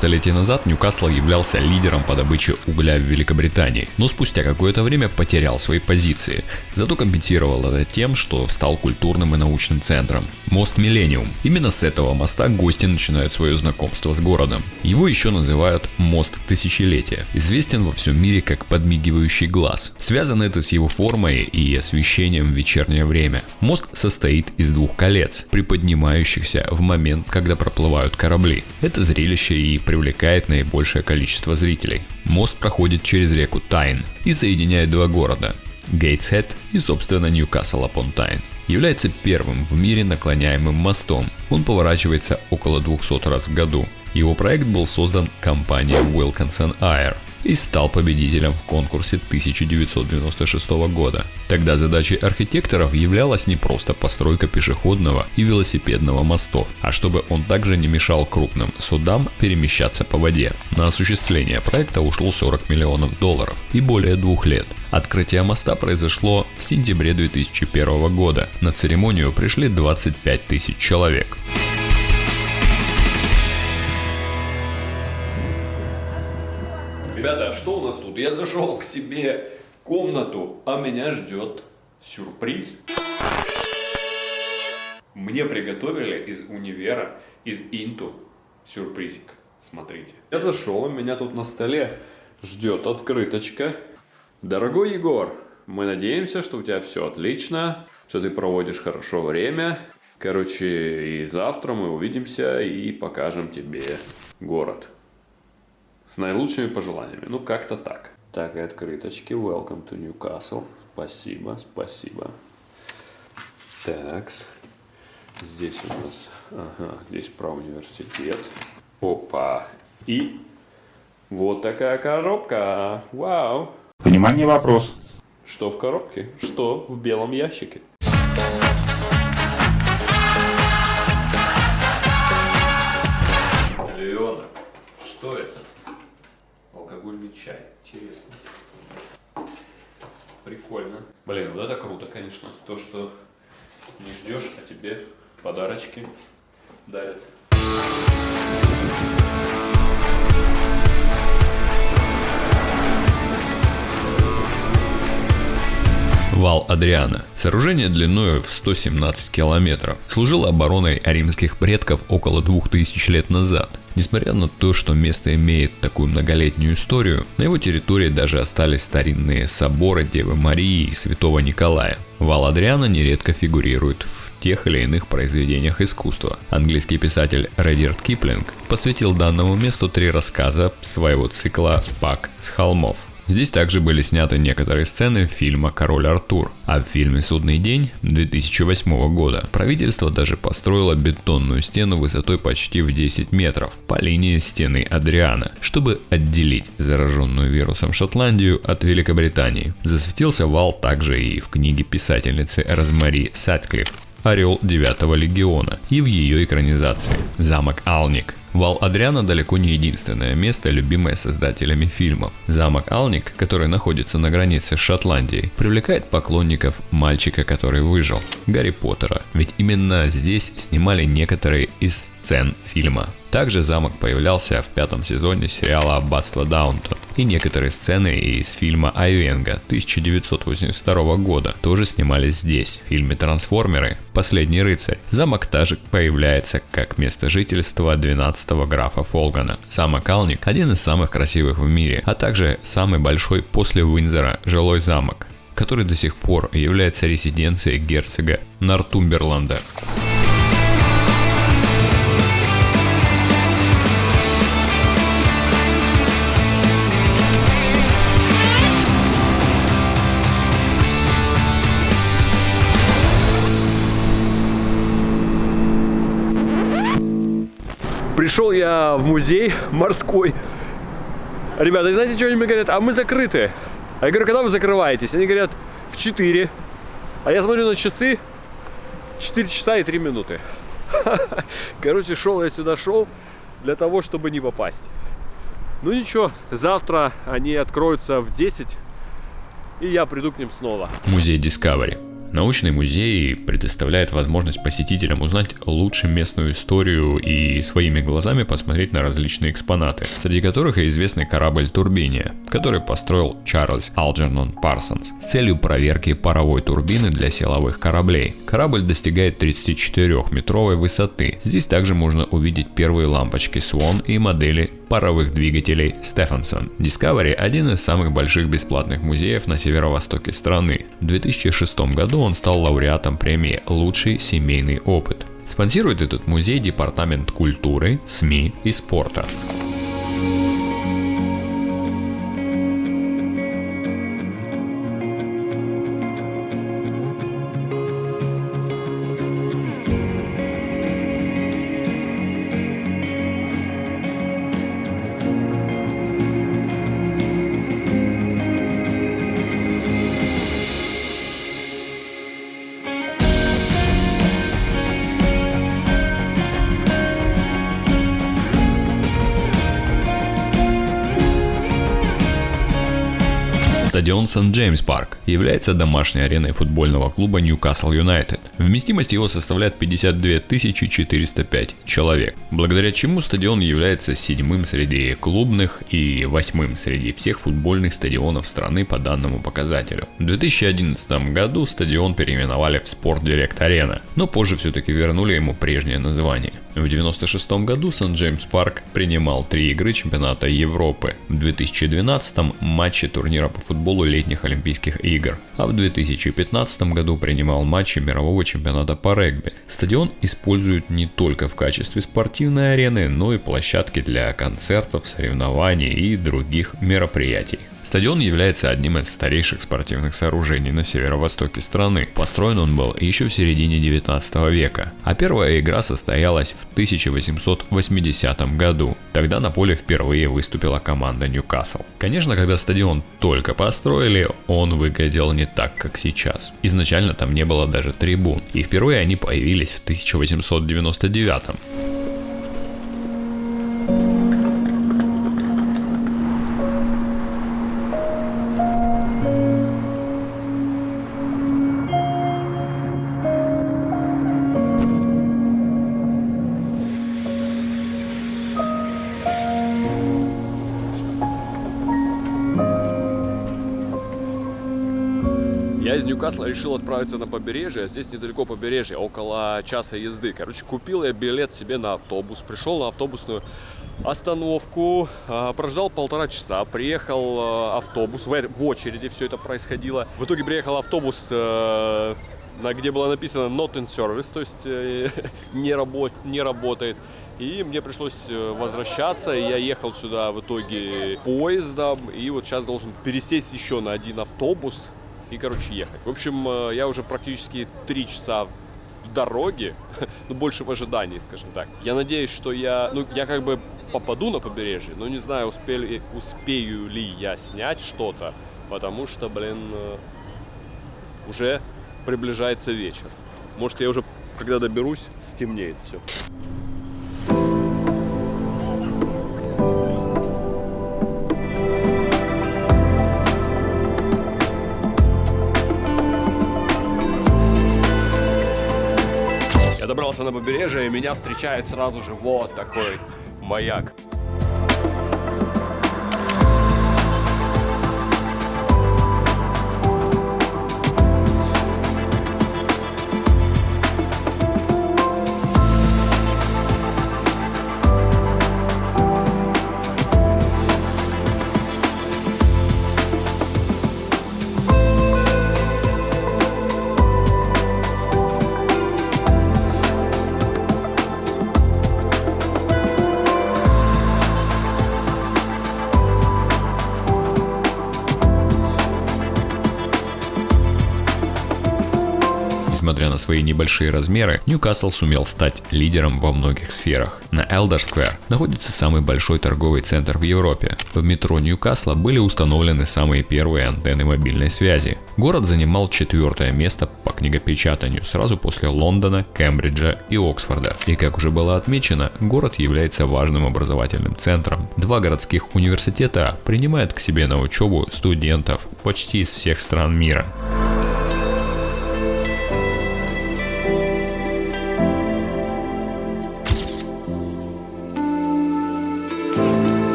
столетия назад Ньюкасл являлся лидером по добыче угля в Великобритании, но спустя какое-то время потерял свои позиции. Зато компенсировал это тем, что стал культурным и научным центром. Мост Миллениум. Именно с этого моста гости начинают свое знакомство с городом. Его еще называют Мост Тысячелетия. Известен во всем мире как подмигивающий глаз. Связано это с его формой и освещением в вечернее время. Мост состоит из двух колец, приподнимающихся в момент, когда проплывают корабли. Это зрелище и привлекает наибольшее количество зрителей. Мост проходит через реку Тайн и соединяет два города – Гейтсхед и, собственно, Ньюкасл апон Тайн является первым в мире наклоняемым мостом. Он поворачивается около 200 раз в году. Его проект был создан компанией Wilkinson Air и стал победителем в конкурсе 1996 года. Тогда задачей архитекторов являлась не просто постройка пешеходного и велосипедного мостов, а чтобы он также не мешал крупным судам перемещаться по воде. На осуществление проекта ушло 40 миллионов долларов и более двух лет. Открытие моста произошло в сентябре 2001 года. На церемонию пришли 25 тысяч человек. Что у нас тут? Я зашел к себе в комнату, а меня ждет сюрприз. Мне приготовили из универа, из Инту сюрпризик. Смотрите. Я зашел, меня тут на столе ждет открыточка. Дорогой Егор, мы надеемся, что у тебя все отлично, что ты проводишь хорошо время. Короче, и завтра мы увидимся и покажем тебе город. С наилучшими пожеланиями. Ну, как-то так. Так, и открыточки. Welcome to Newcastle. Спасибо, спасибо. Так, здесь у нас, ага, здесь про университет. Опа. И вот такая коробка. Вау. Внимание, вопрос. Что в коробке? Что в белом ящике? Чай. Интересно. Прикольно. Блин, вот это круто, конечно. То, что не ждешь, а тебе подарочки дарят. Вал Адриана. Сооружение длиной в 117 километров. Служило обороной римских предков около 2000 лет назад. Несмотря на то, что место имеет такую многолетнюю историю, на его территории даже остались старинные соборы Девы Марии и Святого Николая. Вал Адриана нередко фигурирует в тех или иных произведениях искусства. Английский писатель Редерт Киплинг посвятил данному месту три рассказа своего цикла «Пак с холмов». Здесь также были сняты некоторые сцены фильма «Король Артур», а в фильме «Судный день» 2008 года правительство даже построило бетонную стену высотой почти в 10 метров по линии стены Адриана, чтобы отделить зараженную вирусом Шотландию от Великобритании. Засветился вал также и в книге писательницы Розмари Сатклифф «Орел 9 легиона» и в ее экранизации «Замок Алник». Вал Адриана далеко не единственное место, любимое создателями фильмов. Замок Алник, который находится на границе с Шотландией, привлекает поклонников мальчика, который выжил, Гарри Поттера. Ведь именно здесь снимали некоторые из сцен фильма. Также замок появлялся в пятом сезоне сериала «Аббатство Даунтон». И некоторые сцены из фильма «Айвенга» 1982 года тоже снимались здесь. В фильме «Трансформеры. Последний рыцарь» замок также появляется как место жительства 12-го графа Фолгана. Замок Алник – один из самых красивых в мире, а также самый большой после Уинзера жилой замок который до сих пор является резиденцией герцога Нортумберланда. Пришел я в музей морской. Ребята, знаете, что они мне говорят? А мы закрыты. А я говорю, когда вы закрываетесь? Они говорят, в 4. А я смотрю на часы, 4 часа и 3 минуты. Короче, шел я сюда, шел для того, чтобы не попасть. Ну ничего, завтра они откроются в 10, и я приду к ним снова. Музей Discovery. Научный музей предоставляет возможность посетителям узнать лучше местную историю и своими глазами посмотреть на различные экспонаты, среди которых и известный корабль Турбиния, который построил Чарльз Алджернон Парсонс с целью проверки паровой турбины для силовых кораблей. Корабль достигает 34-метровой высоты. Здесь также можно увидеть первые лампочки Swan и модели паровых двигателей Стефансон. Discovery – один из самых больших бесплатных музеев на северо-востоке страны. В 2006 году он стал лауреатом премии «Лучший семейный опыт». Спонсирует этот музей Департамент культуры, СМИ и спорта. Стадион Сент-Джеймс Парк является домашней ареной футбольного клуба Ньюкасл Юнайтед. Вместимость его составляет 52 405 человек, благодаря чему стадион является седьмым среди клубных и восьмым среди всех футбольных стадионов страны по данному показателю. В 2011 году стадион переименовали в Спорт Директ Арена, но позже все-таки вернули ему прежнее название. В 1996 году Сент-Джеймс Парк принимал три игры чемпионата Европы. В 2012 матчи турнира по футболу летних Олимпийских игр, а в 2015 году принимал матчи мирового чемпионата по регби. Стадион используют не только в качестве спортивной арены, но и площадки для концертов, соревнований и других мероприятий. Стадион является одним из старейших спортивных сооружений на северо-востоке страны. Построен он был еще в середине 19 века, а первая игра состоялась в 1880 году. Тогда на поле впервые выступила команда Ньюкасл. Конечно, когда стадион только построили, он выглядел не так, как сейчас. Изначально там не было даже трибун, и впервые они появились в 1899. Я из Ньюкасла решил отправиться на побережье, а здесь недалеко побережье, около часа езды. Короче, купил я билет себе на автобус, пришел на автобусную остановку, а, прождал полтора часа, приехал а, автобус, в очереди все это происходило. В итоге приехал автобус э, где было написано not in service, то есть э, не, работ, не работает. И мне пришлось э, возвращаться, я ехал сюда в итоге поездом, и вот сейчас должен пересесть еще на один автобус, и, короче, ехать. В общем, э, я уже практически три часа в дороге, ну, больше в ожидании, скажем так. Я надеюсь, что я, ну, я как бы попаду на побережье, но не знаю, успели, успею ли я снять что-то, потому что, блин, э, уже приближается вечер. Может, я уже, когда доберусь, стемнеет все. Добрался на побережье, и меня встречает сразу же вот такой маяк. Свои небольшие размеры, Ньюкасл сумел стать лидером во многих сферах. На Элдер Сквер находится самый большой торговый центр в Европе. В метро Ньюкасла были установлены самые первые антенны мобильной связи. Город занимал четвертое место по книгопечатанию сразу после Лондона, Кембриджа и Оксфорда. И как уже было отмечено, город является важным образовательным центром. Два городских университета принимают к себе на учебу студентов почти из всех стран мира.